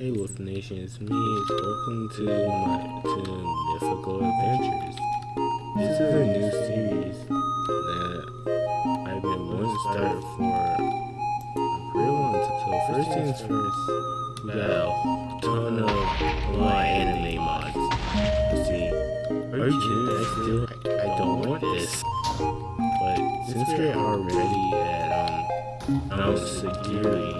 Hey Wolf Nation, it's me. Welcome to my to Mythical Adventures. This is a new series that I've been wanting to start for a pretty long time. So first things first, we got a ton of my anime mods. You see, are you kidding? I still I, I don't want this. But since we're already at um Security,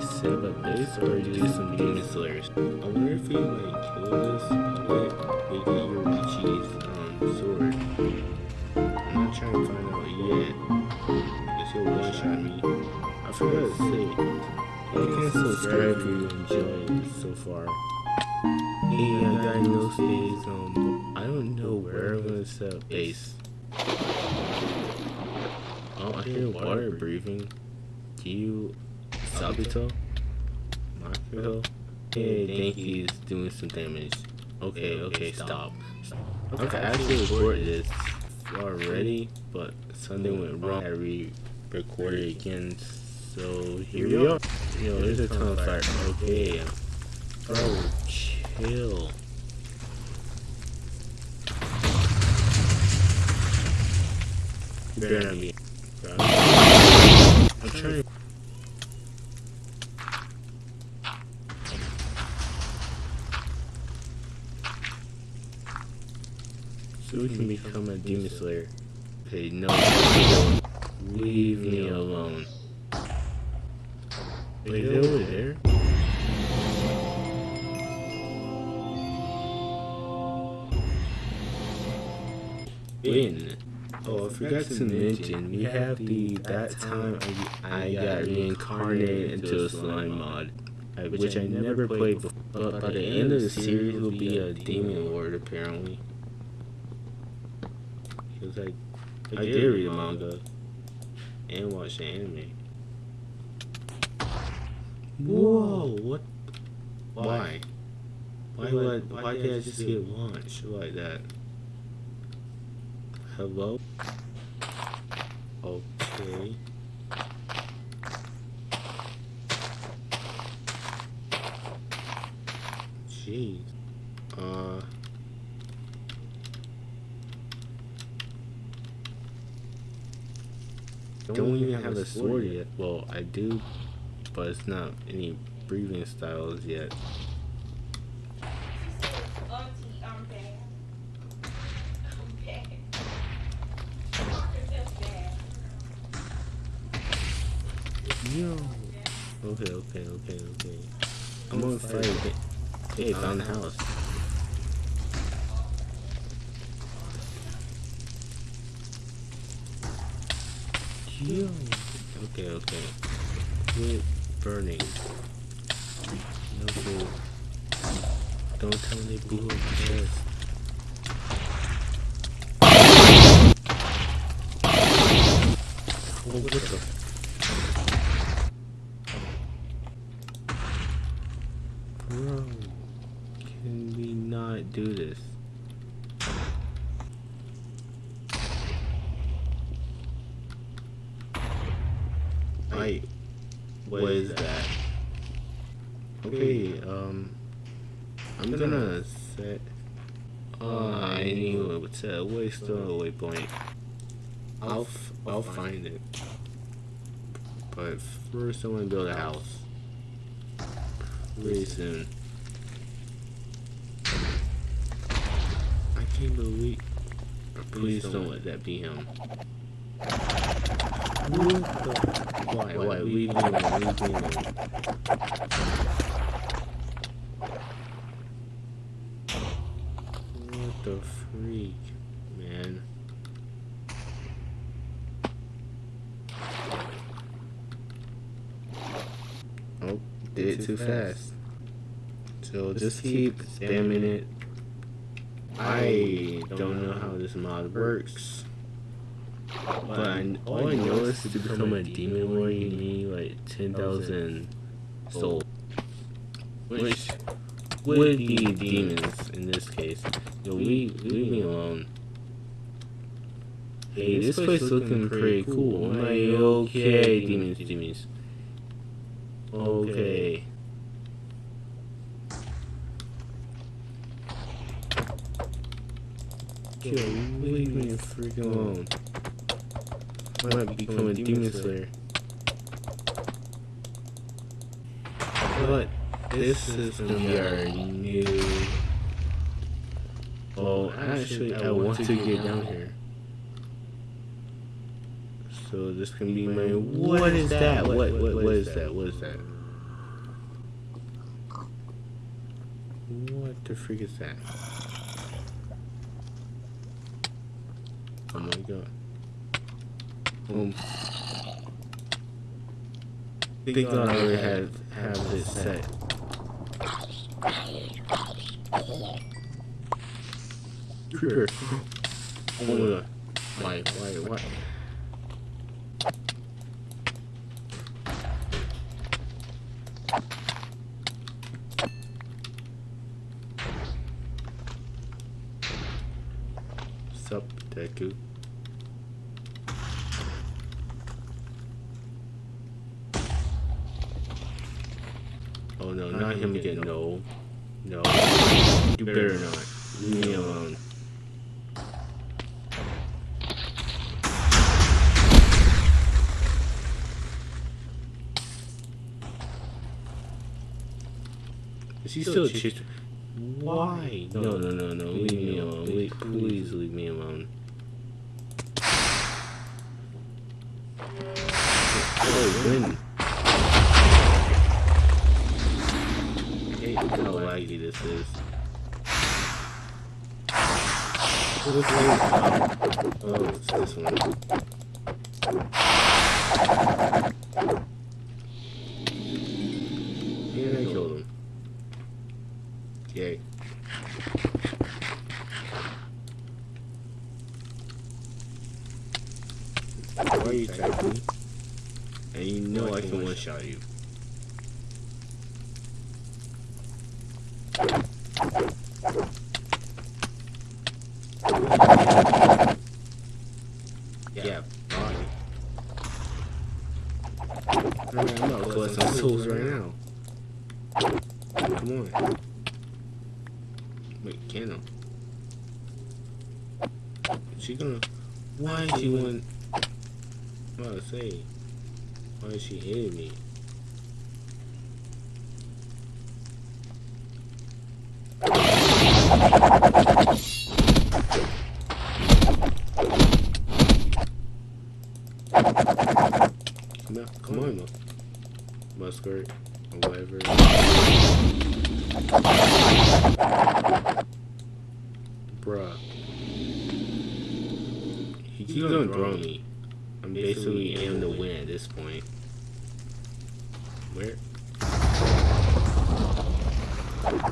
set up a base or do some demon slayers. I wonder if we like kill this with get your Ichi's um sword. I'm not trying to find out yet. Guess you'll one shot me. I forgot to say, you can subscribe if you enjoyed so far. Hey, I got no space. Um, I don't know where I'm gonna set base. Oh, I hear water breathing. Do you, Sabito? Makomo? Hey, I think he's doing some damage. Okay, okay, stop. Okay, I actually recorded this already, but something went wrong. I re-recorded again, so here we are. Yo, there's a ton of fire. Okay, bro, chill. You better not be. So we can become a demon slayer. Okay, no. Leave me alone. Wait, is over there? Forgot to mention, we have the that time I, I got reincarnated into a slime mod, which I never played before. But by the end of the series, will be a demon lord apparently. Cause I, I did read the manga and watch the anime. Whoa! What? Why? Why? Why, why did I just get launched like that? Hello? Okay. Jeez. Uh. Don't even have a sword yet. Well, I do, but it's not any breathing styles yet. Hey, found the house. Okay, okay. Quit burning. No food. Don't tell me blew up chest. Oh, what the? Bro, can we not do this? I, what is that? Okay, um, I'm gonna set, uh, I knew it set a waste or a waypoint. I'll, f- I'll find it. But first I wanna build a house. Pretty soon. Please don't let that be him. What the? Why? Why? Leave me alone. Leave me alone. What the freak, man? Oh, did it too fast. So just keep spamming it. I don't know how this mod works. But I, all I know is to become a demon lord, you need like 10,000 souls. Which would be demons in this case. Yo, we, leave me alone. Hey, this place looking pretty cool. I'm like, okay, demons, demons. Okay. Yo, leave me freaking alone. I might become a demon slayer. But this system we already knew. Oh, actually, I want to get down here. So this can be my. What is that? What what what is that? What is that? What the freak is that? Oh my god. Um. Thank God I already had have this set. Creeper. Oh my god. Why, why, why? Sup, Deku? Oh no, not him again. No. No. You better not. Leave me alone. Is he still? Why? No, no, no, no. Leave me alone. Leave, please leave me alone. Oh, when? hate how laggy this is. What is it? Oh, it's this one. And I killed him. Yay. Why are you attacking me? And you know I can one-shot you. Yeah, bye. Alright, I'm gonna collect some souls right now. Come on. Wait, can I? She gonna. Why is she want? I'm about to say. Why is she hitting me? Come on, come on, Musket, or whatever. Bruh. He keeps gonna throw me. I'm basically in the win at this point. Where?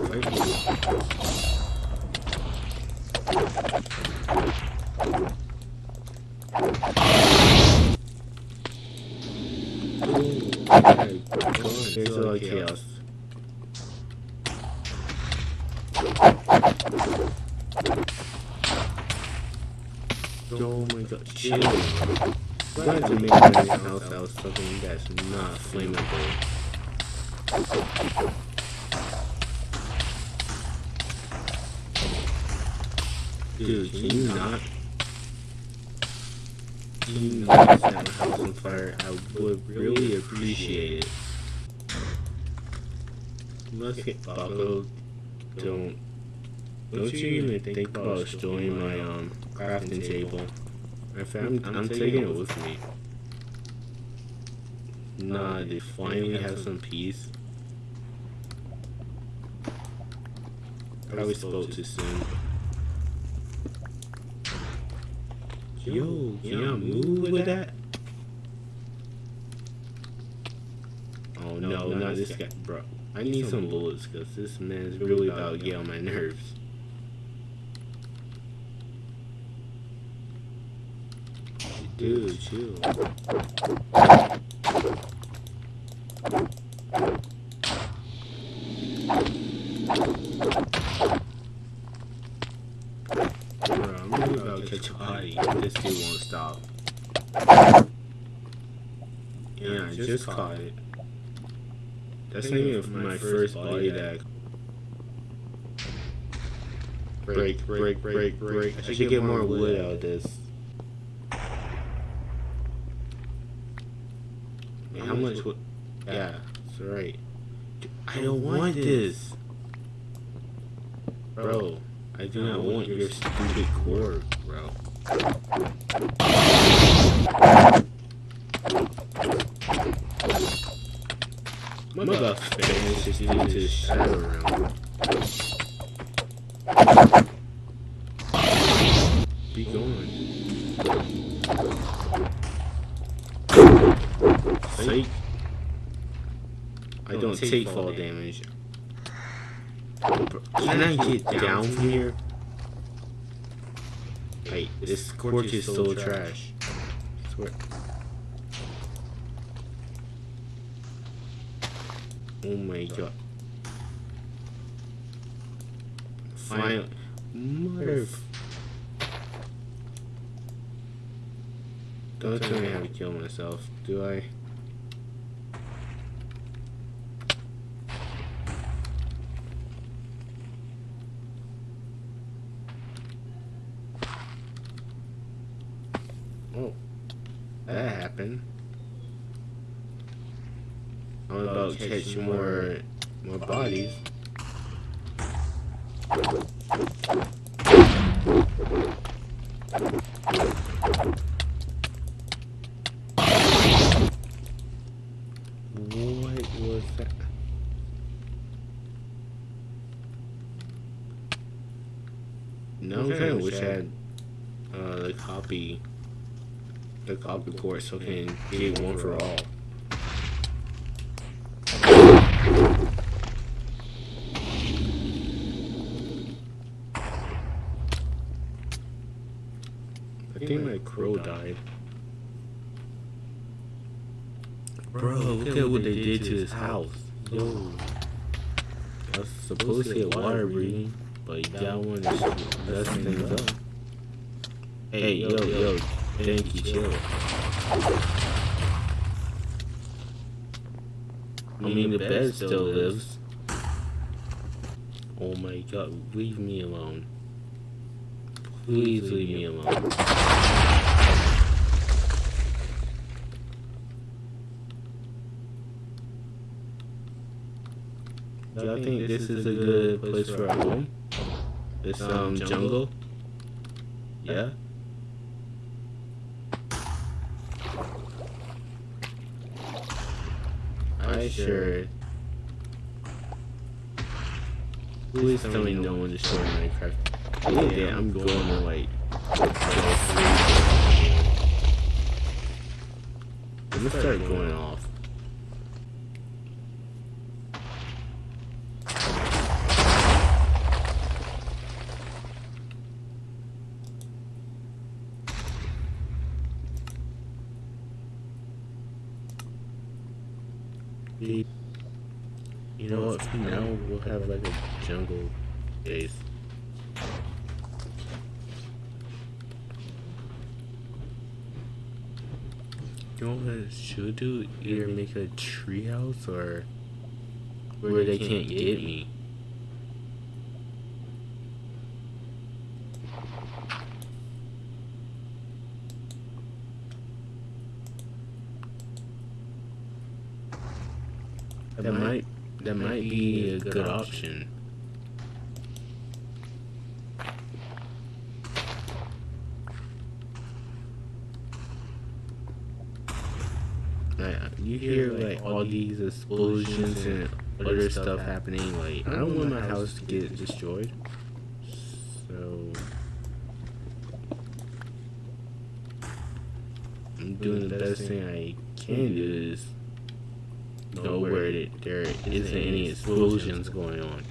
Right There's a lot of chaos. Oh my god, chill. Glad to make my house out of something that's not flammable. Dude, can you not? Can you not set my house on fire? I would really appreciate it. Musket Bucko, don't. Don't you even think about destroying my um crafting table. I'm, I'm taking it with me. Nah, uh, they finally have some peace. Probably spoke too soon. Yo, can y'all move with that? Oh no, not this guy, bro. I need some bullets because this man's really about to get on my nerves. Dude, chill. Bro, I'm really about to catch a body. This dude won't stop. Yeah, I just caught it. That's not even my first body that. Break, break, break, break. I should get more wood out of this. Man, how much wood? Yeah, that's right. I don't want this. Bro, I do not want your stupid core, bro. My buff fan is just into the shadow realm. Don't take fall damage. Can I get down from here? Hey, this scorch is so trash. Swear. Oh my god. Final. Mother. Don't tell me how to kill myself, do I? Oh, that happened. I'm about to catch more, more bodies. What was that? No, I kind of wish I had uh, the copy, the copy port, so I can get one for all. I think my crow died. Bro, look at what they did to his house. Yo. I was supposed to get water breathing, but that one is messing things up. Hey, yo, yo, thank you, chill. I mean, the bed still lives. Oh my god, leave me alone. Please leave me alone. Do y'all think this is a good place for a home? This um jungle? Yeah. I sure. Please tell me no one destroyed Minecraft. Yeah, I'm going to like. I'm gonna start going off. You know what? Now, we'll have like a jungle base. You know what I should do? Either make a treehouse or where they can't get me. That might that might a good option. Like, uh, you hear like all these explosions and other stuff happening. Like I don't want my house to get destroyed. So I'm doing the best thing I can do is where it, there isn't any explosions going on.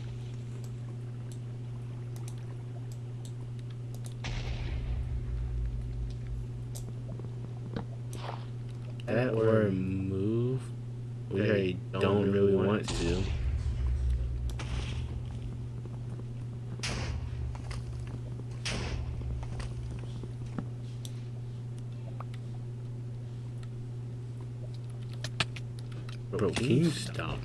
GameStop.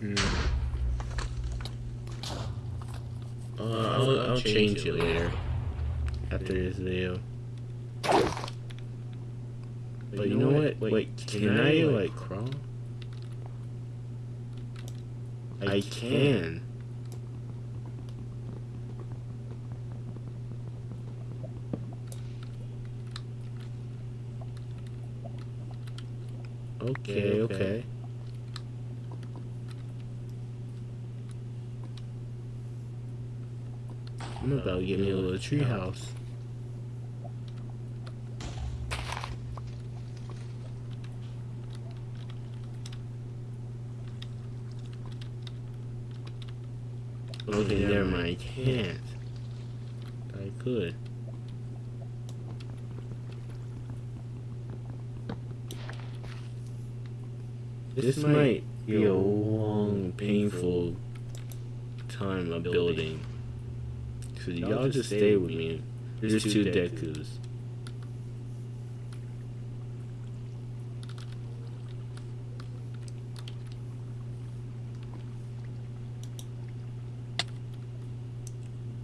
Mm. Uh, I'll, I'll change it later. Can. Okay, okay. I'm about to get me a little uh, tree house. Okay, never mind. I can't. I could. This might be a long, painful time of building. So y'all just stay with me. There's two Dekus.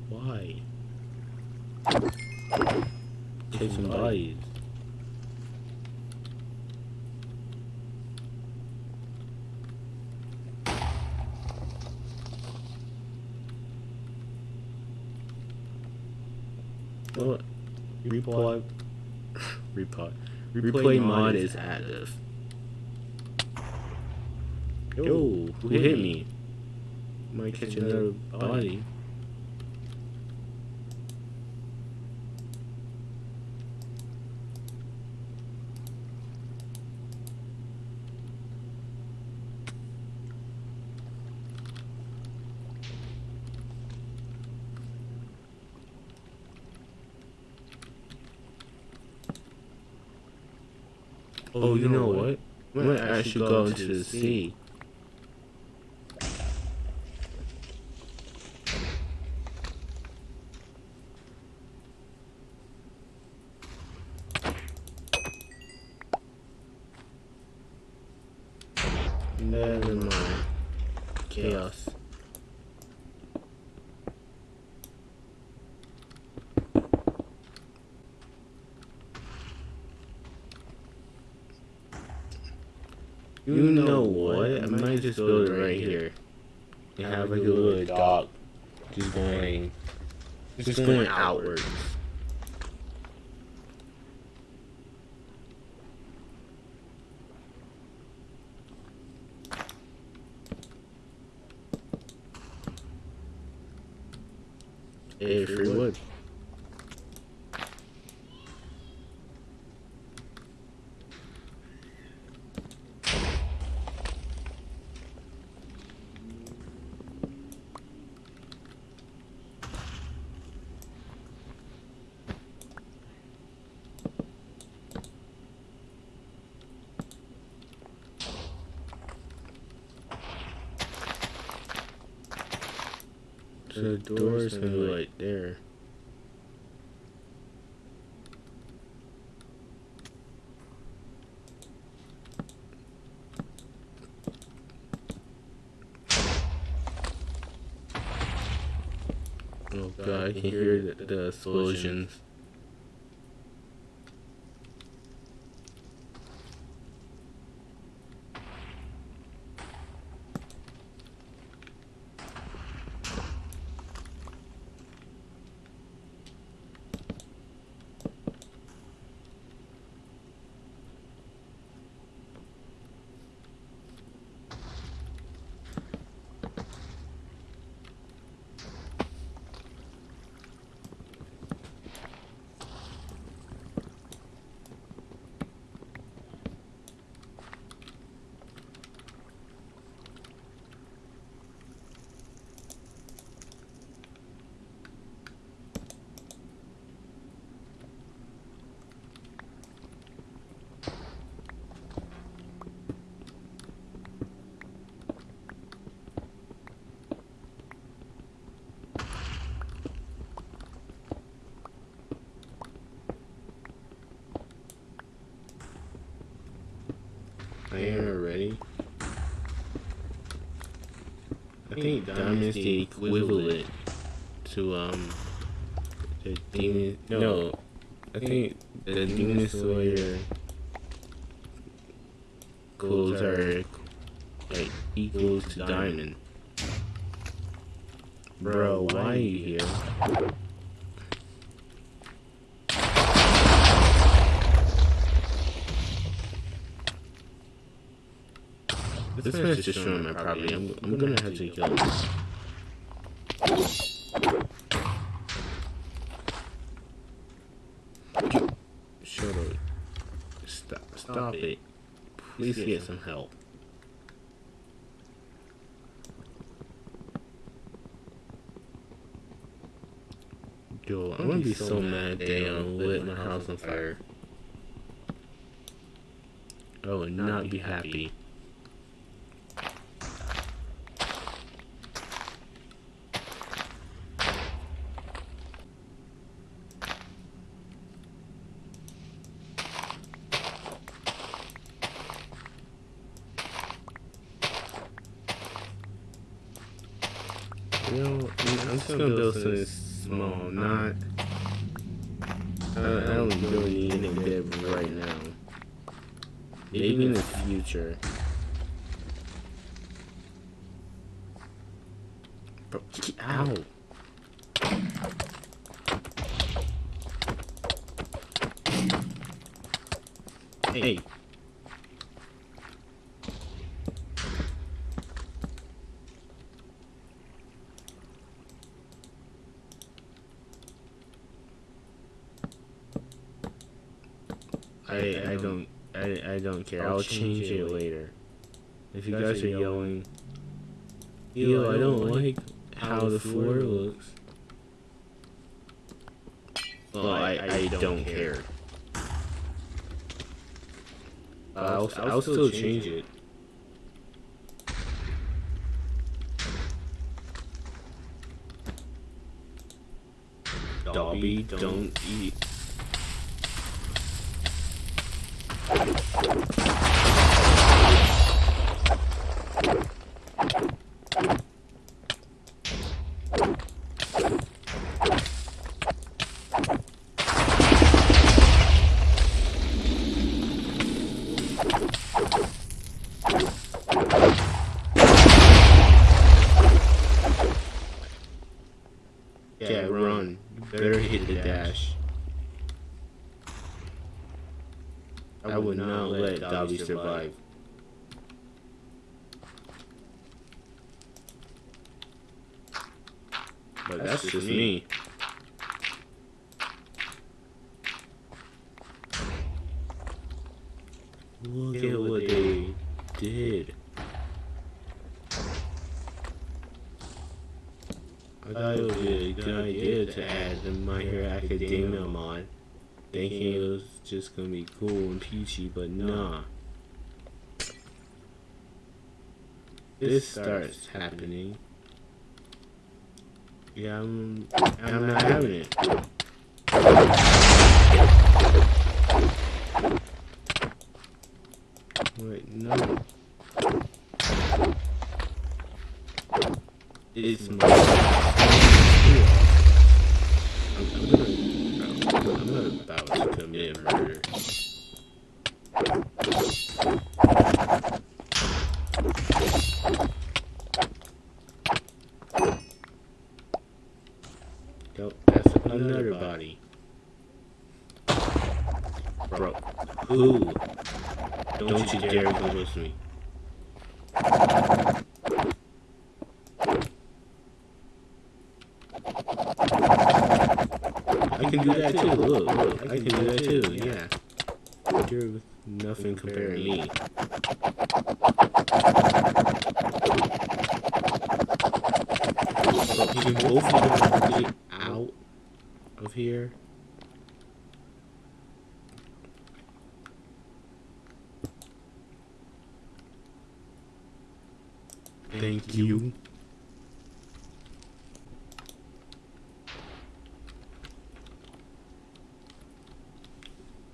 Why? Take some bodies. What? Replay. Replay. Replay mod is active. Yo, who hit me? Might catch another body. Oh, you know what? We might actually go into the sea. Never mind. Chaos. You know what? I might just build it right here. And have like a little dock just going just going outwards. Hey, free wood. The door's gonna be right there. Oh god, I can hear the, the explosions. Think diamond's the equivalent to um the demon. No, I think the demon slayer clothes are like equals to diamond. Bro, why are you here? This man's destroying my property. I'm, I'm gonna have to kill him. Shut up. Stop, stop it. Please get some help. Yo, I'm gonna be so mad they um, lit my house on fire. I would not be happy. You know, I'm just gonna build something small, not. I, I don't really need anything big right now. Maybe in the future. Bro, ow! Hey. I I don't I I don't care. I'll, change, it later. If you guys are yelling, yo, I don't like how the floor looks. Well, I I don't care. I'll I'll still change it. Dobby, don't eat. Yeah, run. You better hit the dash. I would not let Dobby survive. But that's just me. Look at what they did. I thought it would be a good. Idea to add the My Hero Academia mod, thinking it was just gonna be cool and peachy, but nah. This starts happening. Yeah, I'm, I'm not having it. Wait, no. It's my. I'm, I'm gonna. I'm not about to commit murder. Yep, that's another body. Bro, who? Don't you dare go with me. I can do that too. Look, look, I can do that too. Yeah. You're nothing compared to me. Can both of you get out of here? Thank you.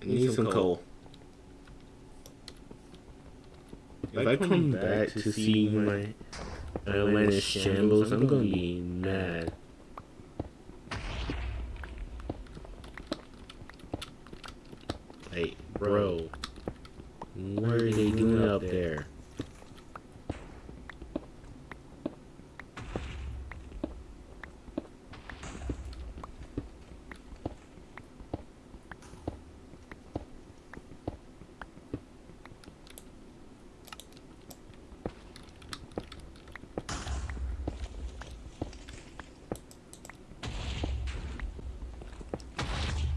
I need some coal. I come back to see my when uh, it's shambles, I'm gonna be mad. Like, bro, what are they doing up there?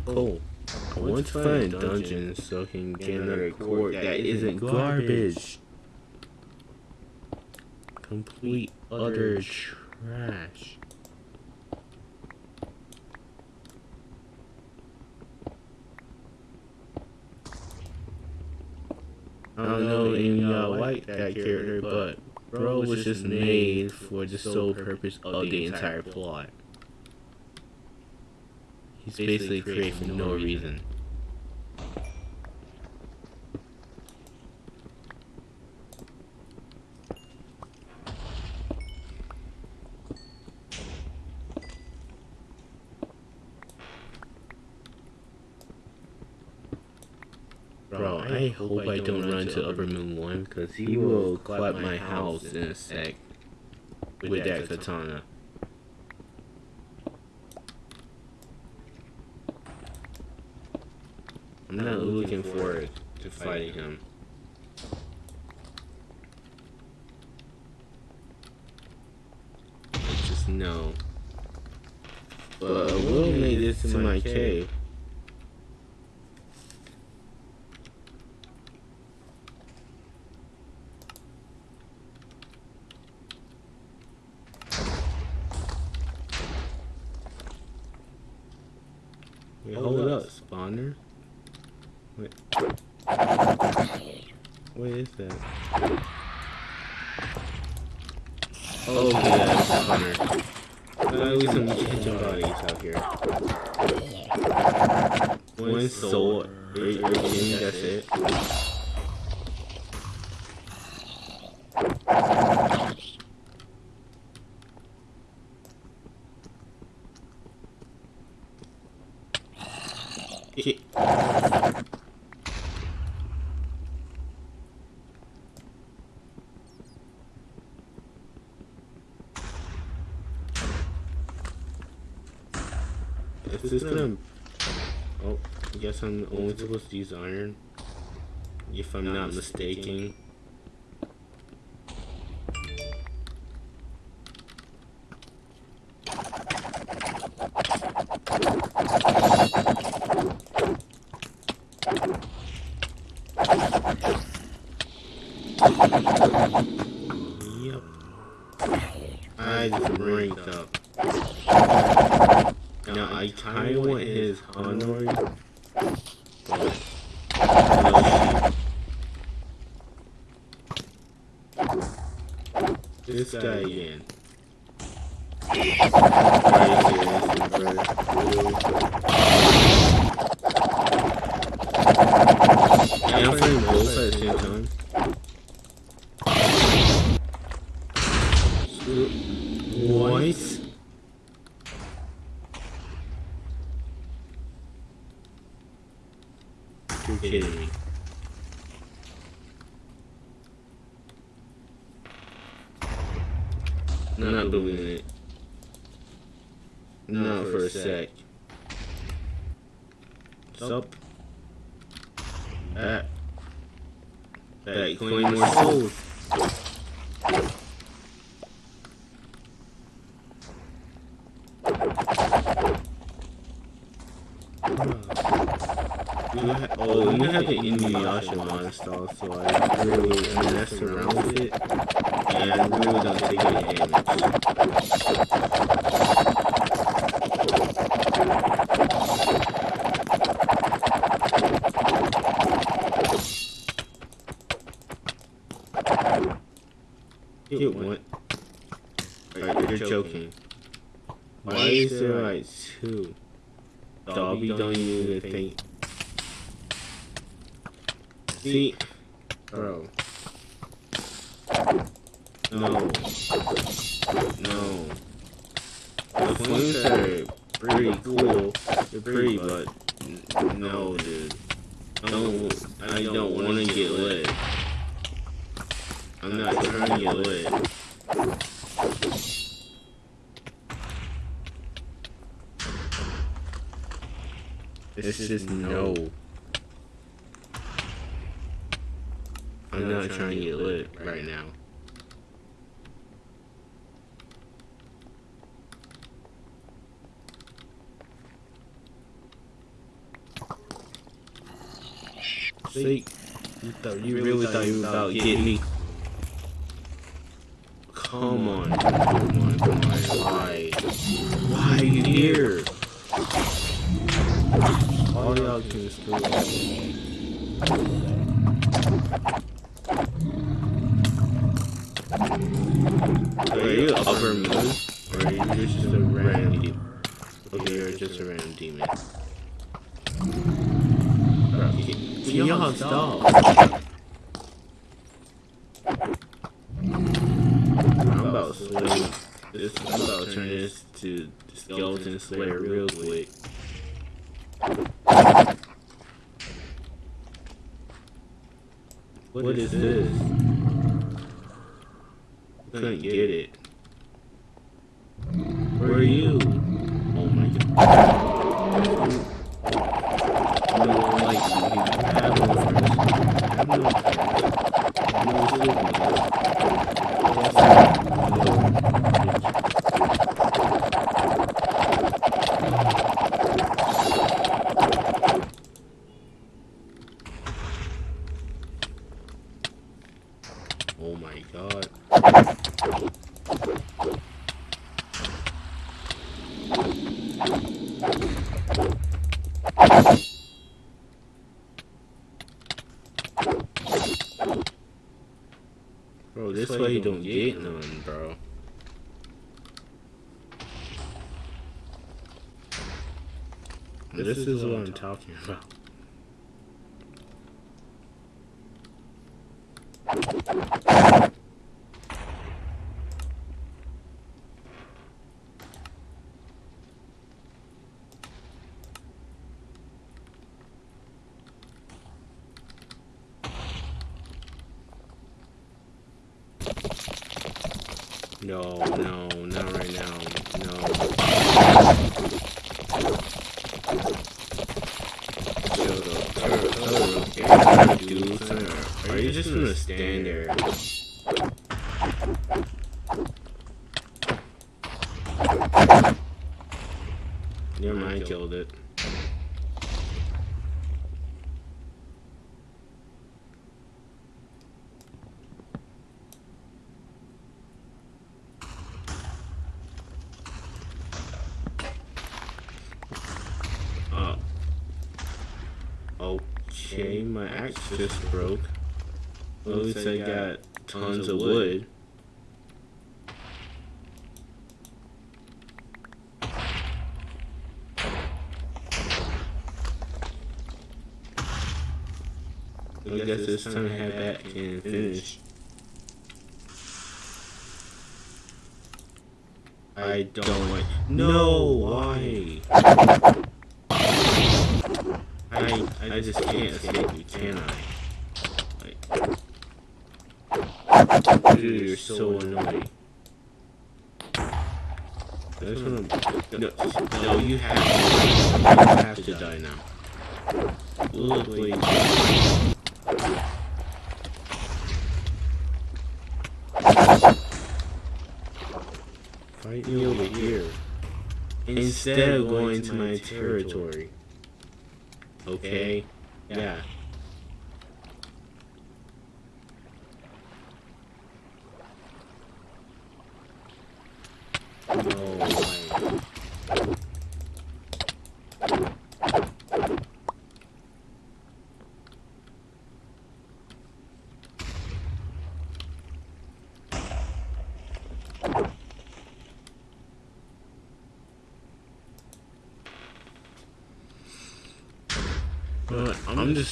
Oh, I want to find a dungeon so I can get another cord that isn't garbage. Complete utter trash. I don't know if y'all like that character, but Bro was just made for the sole purpose of the entire plot. He's basically created for no reason. Bro, I hope I don't run into Upper Moon 1 because he will clap my house in a sec with that katana. I'm not looking forward to fighting him. I just know. But I will make this to my cave. Wait, hold up, spawner. Wait. What is that? Oh, okay, that's a hunter. Uh, at least some kitchen bodies out here. One soul, eight, that's it. Okay. Is this gonna... Oh, I guess I'm only supposed to use iron. If I'm not mistaken. Yep. I just ranked up. Now I kinda want his Honor. This guy again. Yeah, I'm playing both at the same time. What? You're kidding me. Not believing it. Not for a sec. Sup? Back. Back, claim more souls. You ha- have the Inuyasha monster, so I really mess around with it, and I really don't take any damage. Get what? Alright, you're joking. Why is there like two? Dobby don't even think. See, bro. No. No. The flames are pretty cool. They're pretty, but no, dude. Don't. I don't want to get lit. I'm not trying to get lit. It's just no. I'm not trying to get lit right now. See, you thought you really thought you were about to get me. Come on, come on, come on. Why? Why are you here? All y'all can still. Are you upper moon? Or are you just a random demon? Okay, you're just a random demon. Bro, y'all? I'm about to slay this. I'm about to turn this to skeleton slayer real quick. What is this? Couldn't get it. Where are you? Oh my god. No, like, you have no friends. Have no friends. No siblings. Oh my god. Bro, this way you don't get none, bro. This is what I'm talking about. No, no, not right now. No. Yo, Totoro, Totoro, okay, do something. Are you just gonna stand there? Your mind killed it. Uh, okay, my axe just broke. At least I got tons of wood. I guess this time I have that can finish. I don't like. No, why? I I just can't escape you, can I? Like, dude, you're so annoying. That's what I'm, no, no, you have to. You have to die now. Please. Fight me over here. Instead of going to my territory. Okay? Yeah. No way.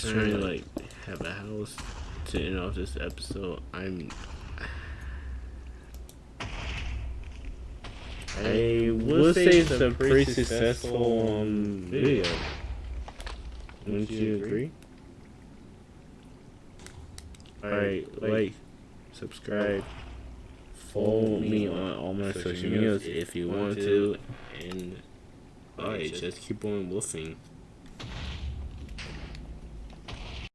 But I'm just trying to like have a house to end off this episode. I'm I would say it's a pretty successful um, video. Wouldn't you agree? Alright, like, subscribe, follow me on all my social medias if you want to, and alright, just keep on wolfing.